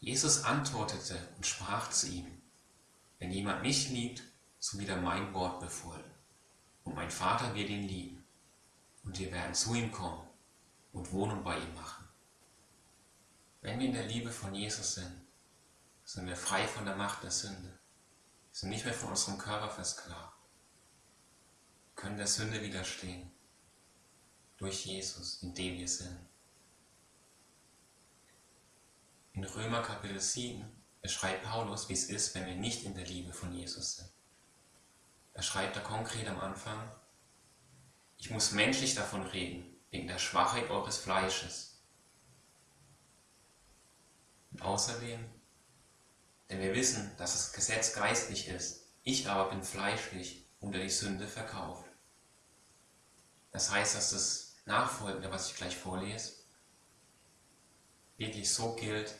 Jesus antwortete und sprach zu ihm, wenn jemand mich liebt, so wird er mein Wort befolgen. Und mein Vater wird ihn lieben. Und wir werden zu ihm kommen und Wohnung bei ihm machen. Wenn wir in der Liebe von Jesus sind, sind wir frei von der Macht der Sünde, sind nicht mehr von unserem Körper versklavt, können der Sünde widerstehen, durch Jesus, in dem wir sind. In Römer Kapitel 7 beschreibt Paulus, wie es ist, wenn wir nicht in der Liebe von Jesus sind. Er schreibt da konkret am Anfang, ich muss menschlich davon reden, wegen der Schwachheit eures Fleisches. Und außerdem, denn wir wissen, dass das Gesetz geistlich ist, ich aber bin fleischlich unter die Sünde verkauft. Das heißt, dass das Nachfolgende, was ich gleich vorlese, wirklich so gilt,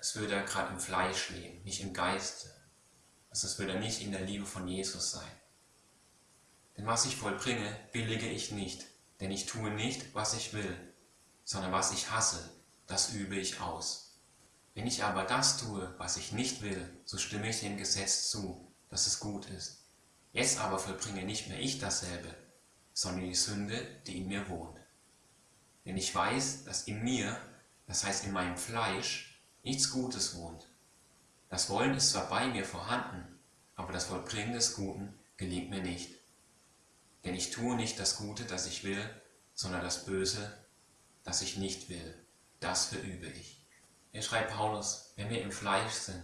als würde er gerade im Fleisch leben, nicht im Geiste. Also es würde er nicht in der Liebe von Jesus sein. Denn was ich vollbringe, billige ich nicht, denn ich tue nicht, was ich will, sondern was ich hasse, das übe ich aus. Wenn ich aber das tue, was ich nicht will, so stimme ich dem Gesetz zu, dass es gut ist. Jetzt aber vollbringe nicht mehr ich dasselbe, sondern die Sünde, die in mir wohnt. Denn ich weiß, dass in mir, das heißt in meinem Fleisch, nichts Gutes wohnt. Das Wollen ist zwar bei mir vorhanden, aber das Vollbringen des Guten gelingt mir nicht. Denn ich tue nicht das Gute, das ich will, sondern das Böse, das ich nicht will. Das verübe ich. Er schreibt Paulus, wenn wir im Fleisch sind,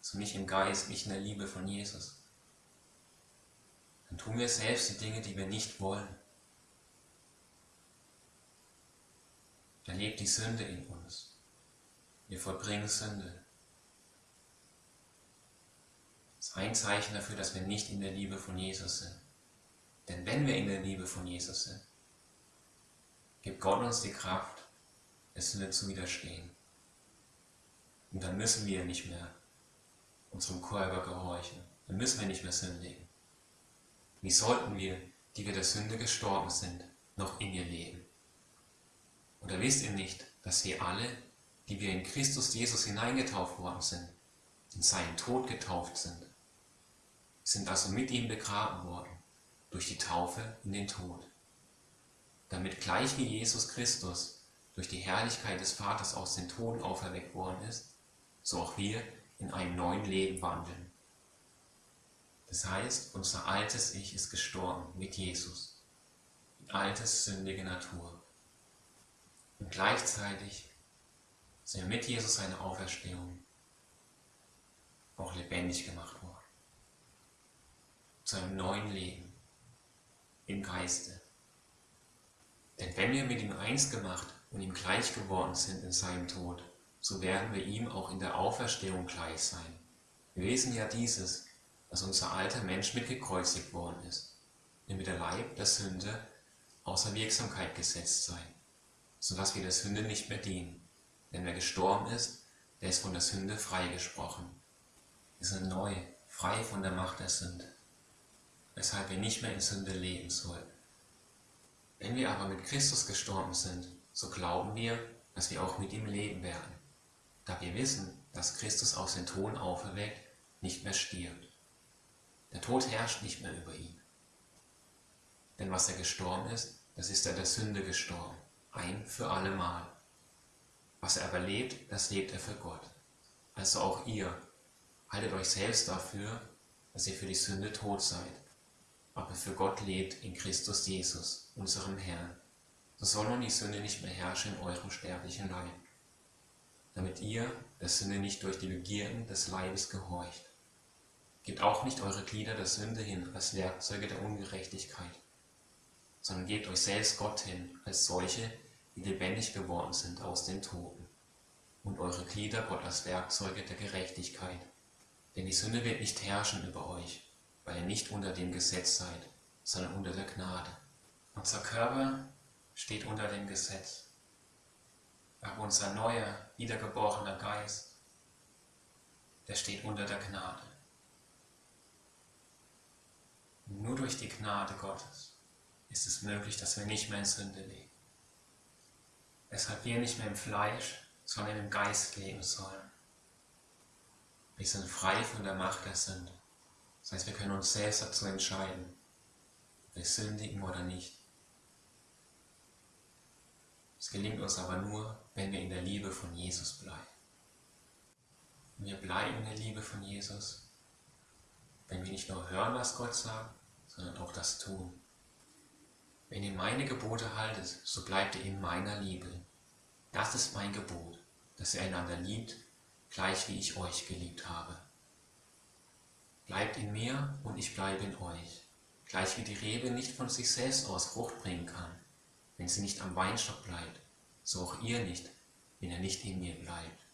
so nicht im Geist, nicht in der Liebe von Jesus, dann tun wir selbst die Dinge, die wir nicht wollen. Da lebt die Sünde in uns. Wir vollbringen Sünde. Das ist ein Zeichen dafür, dass wir nicht in der Liebe von Jesus sind. Denn wenn wir in der Liebe von Jesus sind, gibt Gott uns die Kraft, es Sünde zu widerstehen. Und dann müssen wir nicht mehr unserem Körper gehorchen. Dann müssen wir nicht mehr sündigen. Wie sollten wir, die wir der Sünde gestorben sind, noch in ihr leben? Oder wisst ihr nicht, dass wir alle, die wir in Christus Jesus hineingetauft worden sind, in seinen Tod getauft sind, sind also mit ihm begraben worden durch die Taufe in den Tod, damit gleich wie Jesus Christus durch die Herrlichkeit des Vaters aus den Toten auferweckt worden ist, so auch wir in einem neuen Leben wandeln. Das heißt, unser altes Ich ist gestorben mit Jesus, die alte sündige Natur. Und gleichzeitig sind mit Jesus seine Auferstehung auch lebendig gemacht worden. Zu einem neuen Leben im Geiste. Denn wenn wir mit ihm eins gemacht und ihm gleich geworden sind in seinem Tod, so werden wir ihm auch in der Auferstehung gleich sein. Wir wissen ja dieses, dass unser alter Mensch mitgekreuzigt worden ist, damit der Leib der Sünde außer Wirksamkeit gesetzt sei, sodass wir der Sünde nicht mehr dienen. Denn wer gestorben ist, der ist von der Sünde freigesprochen. Wir sind neu, frei von der Macht der Sünde weshalb wir nicht mehr in Sünde leben sollen. Wenn wir aber mit Christus gestorben sind, so glauben wir, dass wir auch mit ihm leben werden, da wir wissen, dass Christus aus den Toten auferweckt nicht mehr stirbt. Der Tod herrscht nicht mehr über ihn. Denn was er gestorben ist, das ist er der Sünde gestorben, ein für allemal. Was er aber lebt, das lebt er für Gott. Also auch ihr, haltet euch selbst dafür, dass ihr für die Sünde tot seid aber für Gott lebt in Christus Jesus, unserem Herrn. So soll nun die Sünde nicht mehr herrschen in eurem sterblichen Leib, damit ihr der Sünde nicht durch die Begierden des Leibes gehorcht. Gebt auch nicht eure Glieder der Sünde hin als Werkzeuge der Ungerechtigkeit, sondern gebt euch selbst Gott hin als solche, lebendig geworden sind aus den Toten, und eure Glieder Gott als Werkzeuge der Gerechtigkeit. Denn die Sünde wird nicht herrschen über euch, weil ihr nicht unter dem Gesetz seid, sondern unter der Gnade. Unser Körper steht unter dem Gesetz, aber unser neuer, wiedergeborener Geist, der steht unter der Gnade. Nur durch die Gnade Gottes ist es möglich, dass wir nicht mehr in Sünde leben. Weshalb wir nicht mehr im Fleisch, sondern im Geist leben sollen. Wir sind frei von der Macht der Sünde. Das heißt, wir können uns selbst dazu entscheiden, ob wir sündigen oder nicht. Es gelingt uns aber nur, wenn wir in der Liebe von Jesus bleiben. wir bleiben in der Liebe von Jesus, wenn wir nicht nur hören, was Gott sagt, sondern auch das tun. Wenn ihr meine Gebote haltet, so bleibt ihr in meiner Liebe. Das ist mein Gebot, dass ihr einander liebt, gleich wie ich euch geliebt habe. Bleibt in mir und ich bleibe in euch, gleich wie die Rebe nicht von sich selbst aus Frucht bringen kann, wenn sie nicht am Weinstock bleibt, so auch ihr nicht, wenn er nicht in mir bleibt.